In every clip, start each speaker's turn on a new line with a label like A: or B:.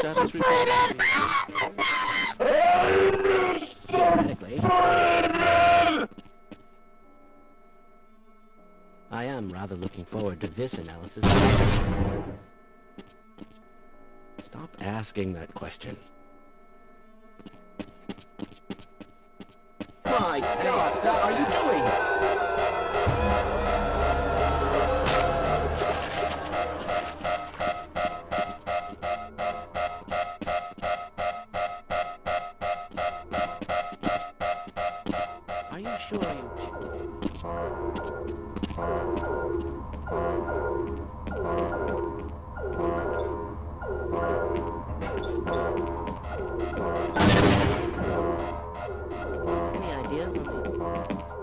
A: Hey, Mr. Freeman! Hey, Mr. Freeman!
B: I am rather looking forward to this analysis. Stop asking that question.
C: My God, what are you doing?
B: Any ideas on
D: the...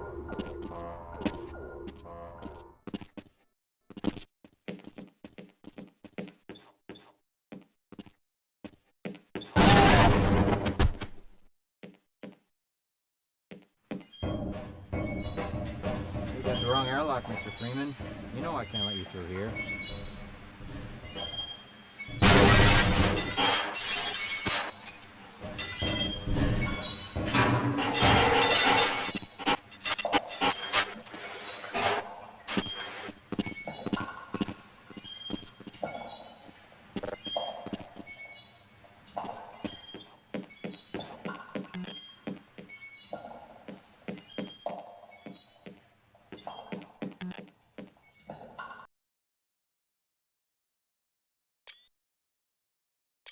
D: wrong airlock, Mr. Freeman. You know I can't let you through here.